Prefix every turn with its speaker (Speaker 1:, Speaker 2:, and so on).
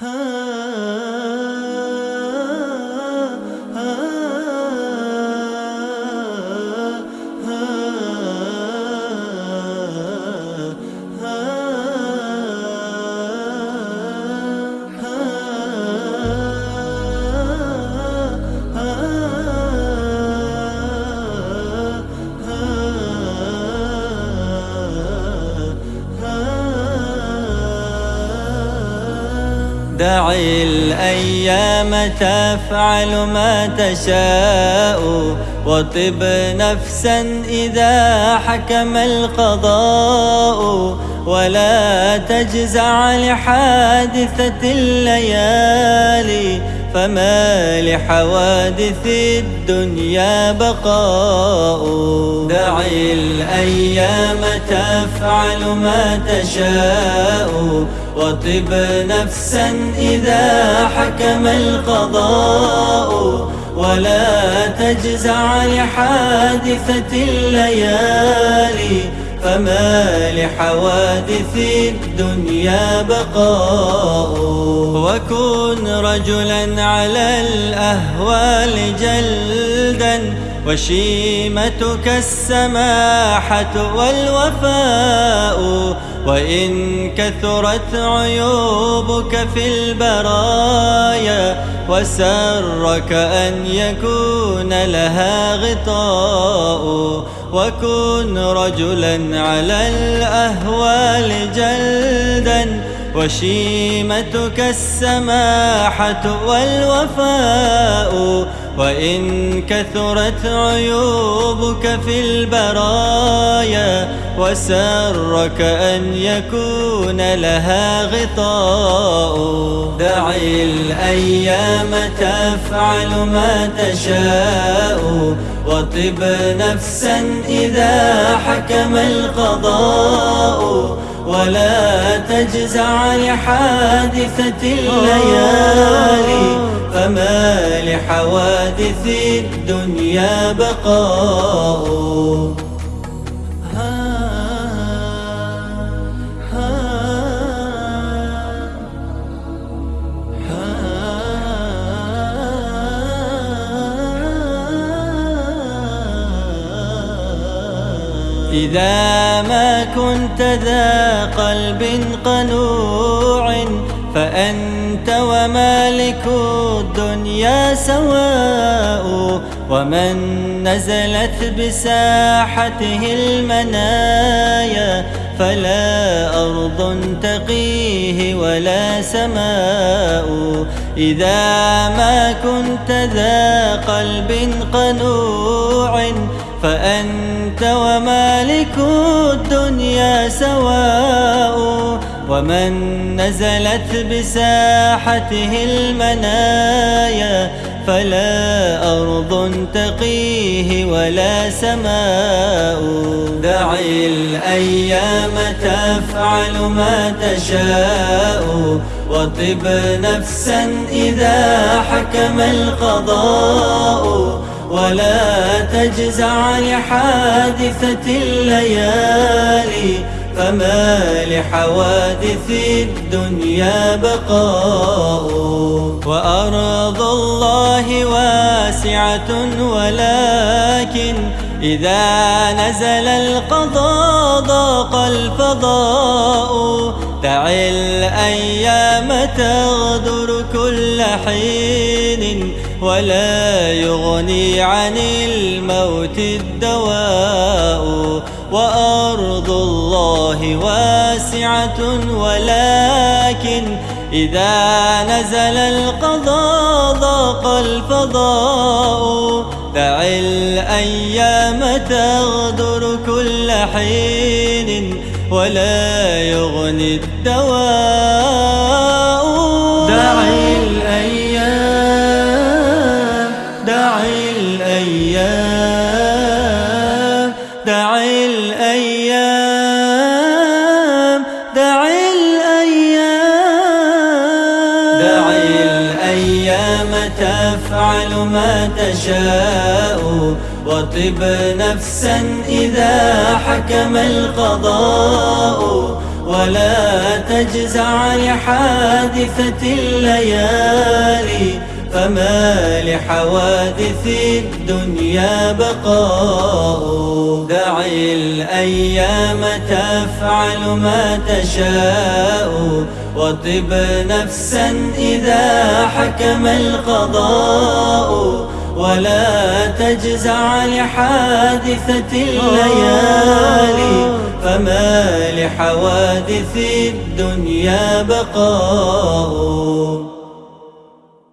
Speaker 1: Huh? دعي الأيام تفعل ما تشاء وطب نفسا إذا حكم القضاء. ولا تجزع لحادثة الليالي فما لحوادث الدنيا بقاء. دعي الأيام تفعل ما تشاء وطب نفسا إذا حكم القضاء ولا تجزع لحادثة الليالي فما لحوادث الدنيا بقاء. وكن رجلا على الأهوال جلدا وشيمتك السماحة والوفاء وإن كثرت عيوبك في البرايا وسرك أن يكون لها غطاء. وكن رجلا على الأهوال جلدا وشيمتك السماحة والوفاء. وإن كثرت عيوبك في البرايا وسرك أن يكون لها غطاء. دعي الأيام تفعل ما تشاء وطب نفسا إذا حكم القضاء ولا تجزع لحادثة الليالي. فما لحوادث الدنيا بقاء. إذا ما كنت ذا قلب قنوع فأنت ومالك الدنيا سواء ومن نزلت بساحته المنايا فلا أرض تقيه ولا سماء إذا ما كنت ذا قلب قنوع فأنت ومالك الدنيا سواء ومن نزلت بساحته المنايا فلا أرض تقيه ولا سماء. دعي الأيام تفعل ما تشاء. وطب نفسا إذا حكم القضاء. ولا تجزع لحادثة الليالي. فما لحوادث الدنيا بقاء وأرض الله واسعة ولكن إذا نزل القضاء ضاق الفضاء. دع الأيام تغدر كل حين ولا يغني عن الموت الدواء. وأرض الله واسعة ولكن إذا نزل القضاء ضاق الفضاء دع الأيام تغدر كل حين ولا يغني الدواء تفعل ما تشاء وطب نفسا إذا حكم القضاء. ولا تجزع لحادثة الليالي. فما لحوادث الدنيا بقاء. دع الأيام تفعل ما تشاء. وطب نفسا إذا حكم القضاء. ولا تجزع لحادثة الليالي. فما لحوادث الدنيا بقاء.